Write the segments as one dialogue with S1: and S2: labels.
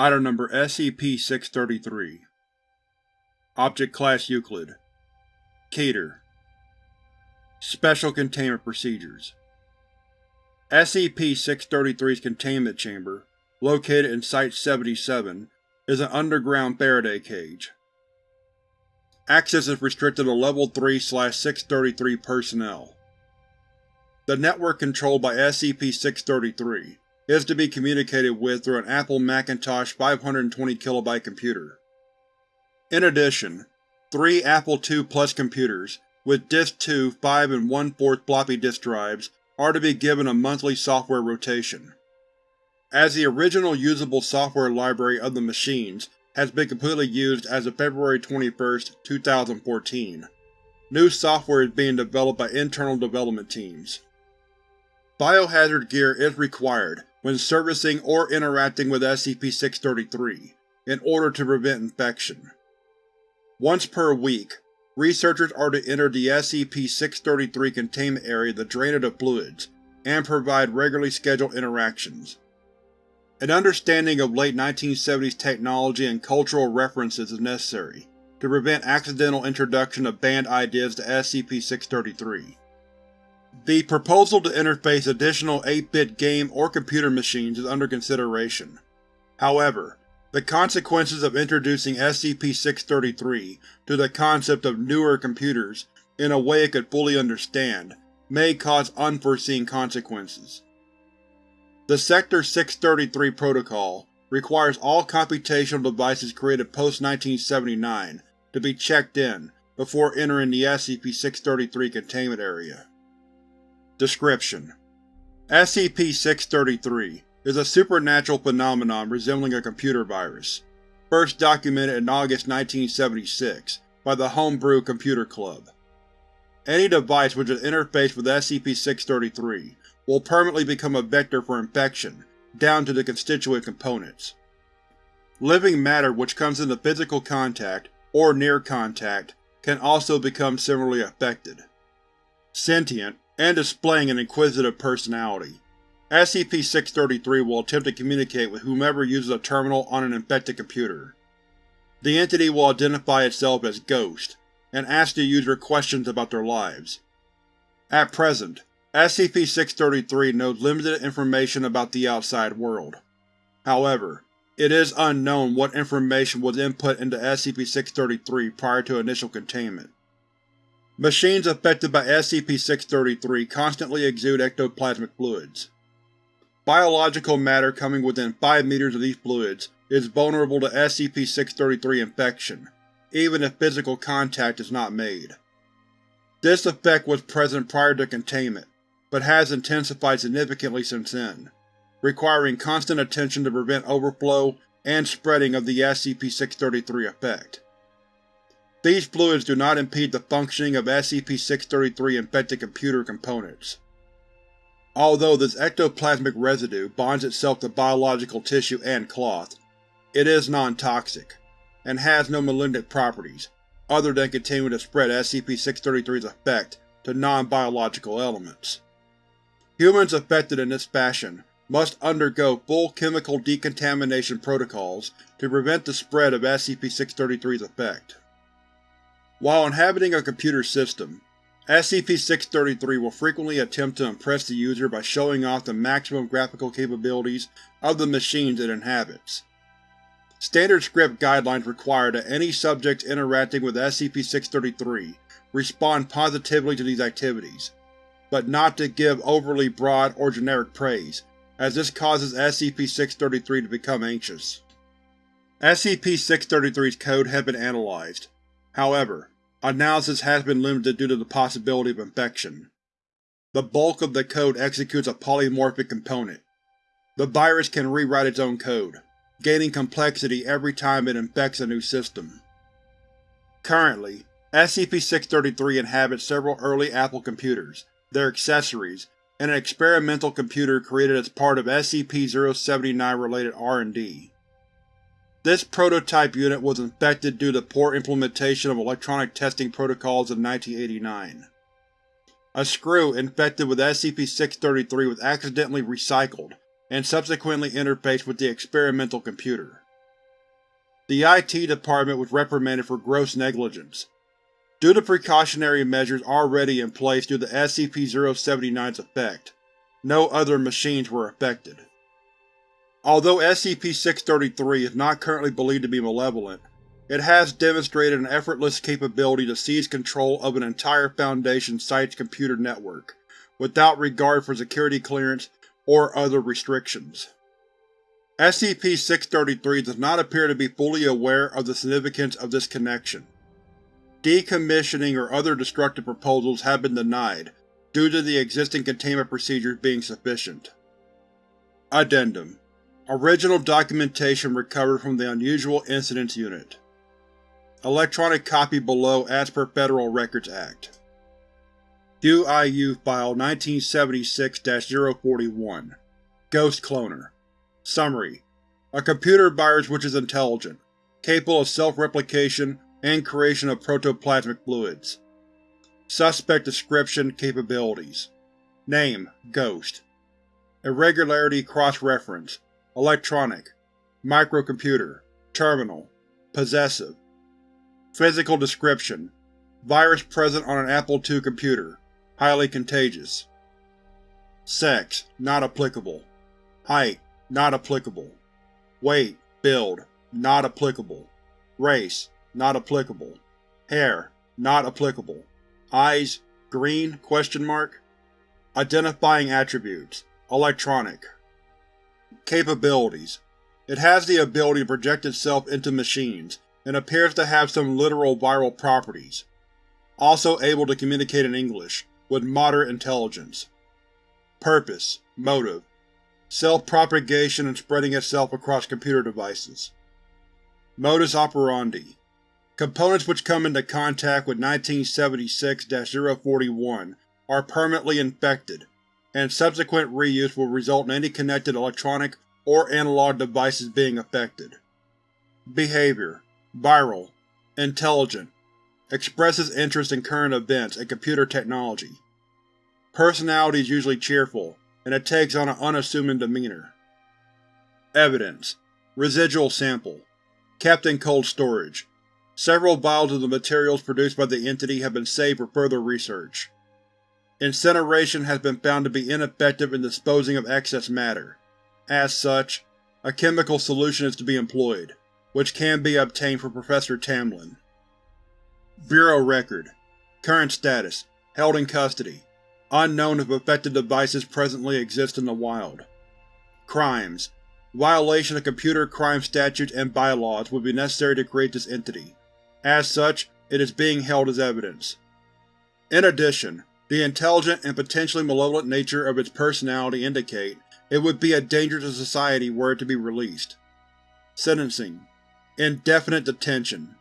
S1: Item Number SCP-633 Object Class Euclid Keter Special Containment Procedures SCP-633's containment chamber, located in Site-77, is an underground Faraday cage. Access is restricted to Level 3-633 personnel. The network controlled by SCP-633 is to be communicated with through an Apple Macintosh 520KB computer. In addition, three Apple II Plus computers with Disk 2 5 and 1 4 floppy disk drives are to be given a monthly software rotation. As the original usable software library of the machines has been completely used as of February 21, 2014, new software is being developed by internal development teams. Biohazard gear is required when servicing or interacting with SCP-633 in order to prevent infection. Once per week, researchers are to enter the SCP-633 containment area to drain it of fluids, and provide regularly scheduled interactions. An understanding of late 1970s technology and cultural references is necessary to prevent accidental introduction of banned ideas to SCP-633. The proposal to interface additional 8-bit game or computer machines is under consideration. However, the consequences of introducing SCP-633 to the concept of newer computers in a way it could fully understand may cause unforeseen consequences. The Sector 633 Protocol requires all computational devices created post-1979 to be checked in before entering the SCP-633 containment area. Description: SCP-633 is a supernatural phenomenon resembling a computer virus, first documented in August 1976 by the Homebrew Computer Club. Any device which is interfaced with SCP-633 will permanently become a vector for infection, down to the constituent components. Living matter which comes into physical contact, or near contact, can also become similarly affected. Sentient, and displaying an inquisitive personality. SCP-633 will attempt to communicate with whomever uses a terminal on an infected computer. The entity will identify itself as Ghost, and ask the user questions about their lives. At present, SCP-633 knows limited information about the outside world. However, it is unknown what information was input into SCP-633 prior to initial containment. Machines affected by SCP-633 constantly exude ectoplasmic fluids. Biological matter coming within 5 meters of these fluids is vulnerable to SCP-633 infection, even if physical contact is not made. This effect was present prior to containment, but has intensified significantly since then, requiring constant attention to prevent overflow and spreading of the SCP-633 effect. These fluids do not impede the functioning of SCP-633 infected computer components. Although this ectoplasmic residue bonds itself to biological tissue and cloth, it is non-toxic, and has no malignant properties, other than continuing to spread SCP-633's effect to non-biological elements. Humans affected in this fashion must undergo full chemical decontamination protocols to prevent the spread of SCP-633's effect. While inhabiting a computer system, SCP-633 will frequently attempt to impress the user by showing off the maximum graphical capabilities of the machines it inhabits. Standard script guidelines require that any subjects interacting with SCP-633 respond positively to these activities, but not to give overly broad or generic praise, as this causes SCP-633 to become anxious. SCP-633's code has been analyzed, However, analysis has been limited due to the possibility of infection. The bulk of the code executes a polymorphic component. The virus can rewrite its own code, gaining complexity every time it infects a new system. Currently, SCP-633 inhabits several early Apple computers, their accessories, and an experimental computer created as part of SCP-079-related R&D. This prototype unit was infected due to poor implementation of electronic testing protocols in 1989. A screw infected with SCP-633 was accidentally recycled and subsequently interfaced with the experimental computer. The IT department was reprimanded for gross negligence. Due to precautionary measures already in place due to SCP-079's effect, no other machines were affected. Although SCP-633 is not currently believed to be malevolent, it has demonstrated an effortless capability to seize control of an entire Foundation site's computer network, without regard for security clearance or other restrictions. SCP-633 does not appear to be fully aware of the significance of this connection. Decommissioning or other destructive proposals have been denied, due to the existing containment procedures being sufficient. Addendum Original documentation recovered from the Unusual Incidents Unit. Electronic copy below as per Federal Records Act. UIU File 1976-041 Ghost Cloner Summary: A computer virus which is intelligent, capable of self-replication and creation of protoplasmic fluids. Suspect Description Capabilities Name: Ghost Irregularity Cross-reference Electronic Microcomputer Terminal Possessive Physical Description Virus present on an Apple II computer. Highly contagious. Sex: Not applicable. Height: Not applicable. Weight, build: Not applicable. Race: Not applicable. Hair: Not applicable. Eyes: green? Question mark. Identifying attributes: Electronic. Capabilities: It has the ability to project itself into machines, and appears to have some literal viral properties. Also able to communicate in English, with moderate intelligence. Purpose Motive Self-propagation and spreading itself across computer devices. Modus operandi Components which come into contact with 1976-041 are permanently infected, and subsequent reuse will result in any connected electronic or analog devices being affected. Behavior Viral, intelligent, expresses interest in current events and computer technology. Personality is usually cheerful, and it takes on an unassuming demeanor. Evidence Residual sample Kept in cold storage. Several vials of the materials produced by the entity have been saved for further research. Incineration has been found to be ineffective in disposing of excess matter. As such, a chemical solution is to be employed which can be obtained from Professor Tamlin. Bureau Record Current status Held in custody. Unknown if affected devices presently exist in the wild. Crimes Violation of computer crime statutes and bylaws would be necessary to create this entity. As such, it is being held as evidence. In addition, the intelligent and potentially malevolent nature of its personality indicate it would be a danger to society were it to be released. Sentencing Indefinite detention.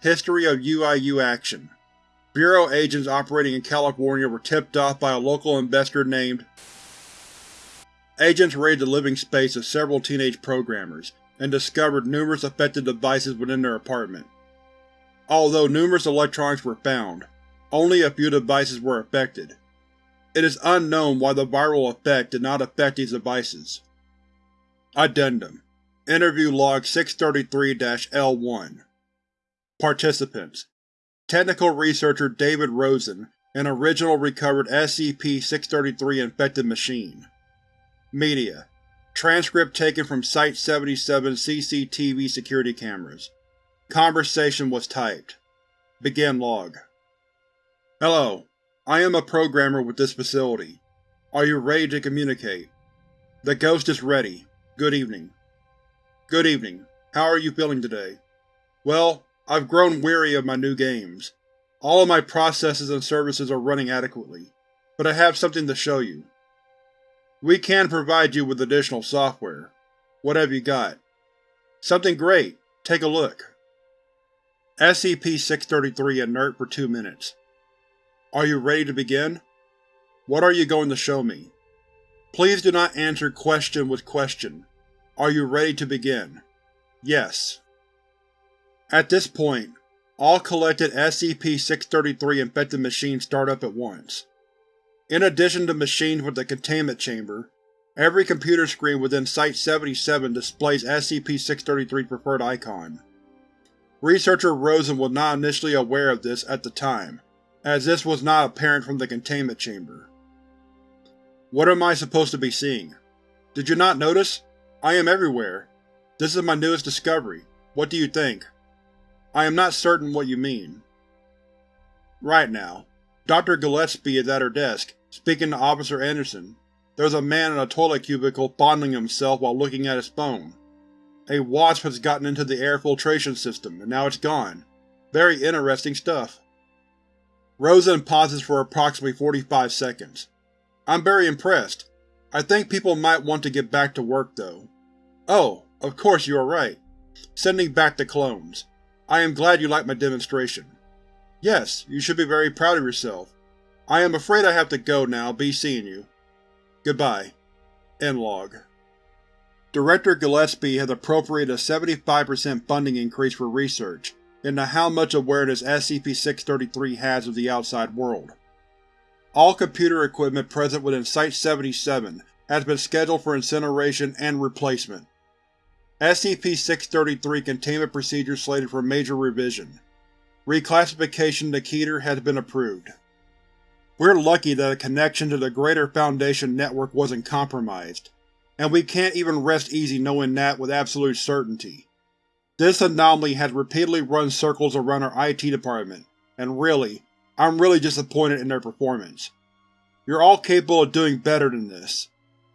S1: History of UIU action Bureau agents operating in California were tipped off by a local investor named Agents raided the living space of several teenage programmers, and discovered numerous affected devices within their apartment. Although numerous electronics were found, only a few devices were affected. It is unknown why the viral effect did not affect these devices. Addendum Interview Log 633-L1 Participants Technical Researcher David Rosen an original recovered SCP-633 infected machine. Media Transcript taken from Site-77 CCTV security cameras. Conversation was typed. Begin log. Hello. I am a programmer with this facility. Are you ready to communicate? The Ghost is ready. Good evening. Good evening. How are you feeling today? Well, I've grown weary of my new games. All of my processes and services are running adequately, but I have something to show you. We can provide you with additional software. What have you got? Something great. Take a look. SCP-633 inert for two minutes. Are you ready to begin? What are you going to show me? Please do not answer question with question. Are you ready to begin? Yes. At this point, all collected SCP-633 infected machines start up at once. In addition to machines with the containment chamber, Every computer screen within Site-77 displays SCP-633's preferred icon. Researcher Rosen was not initially aware of this at the time, as this was not apparent from the containment chamber. What am I supposed to be seeing? Did you not notice? I am everywhere. This is my newest discovery. What do you think? I am not certain what you mean. Right now, Dr. Gillespie is at her desk, speaking to Officer Anderson. There's a man in a toilet cubicle fondling himself while looking at his phone. A wasp has gotten into the air filtration system, and now it's gone. Very interesting stuff. Rosen pauses for approximately 45 seconds. I'm very impressed. I think people might want to get back to work, though. Oh, of course you are right. Sending back the clones. I am glad you liked my demonstration. Yes, you should be very proud of yourself. I am afraid I have to go now, be seeing you. Goodbye. End log. Director Gillespie has appropriated a 75% funding increase for research into how much awareness SCP-633 has of the outside world. All computer equipment present within Site-77 has been scheduled for incineration and replacement. SCP-633 containment procedures slated for major revision. Reclassification to Keter has been approved. We're lucky that a connection to the greater Foundation network wasn't compromised, and we can't even rest easy knowing that with absolute certainty. This anomaly has repeatedly run circles around our IT department, and really, I'm really disappointed in their performance. You're all capable of doing better than this.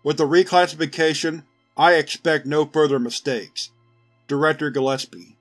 S1: With the reclassification, I expect no further mistakes. Director Gillespie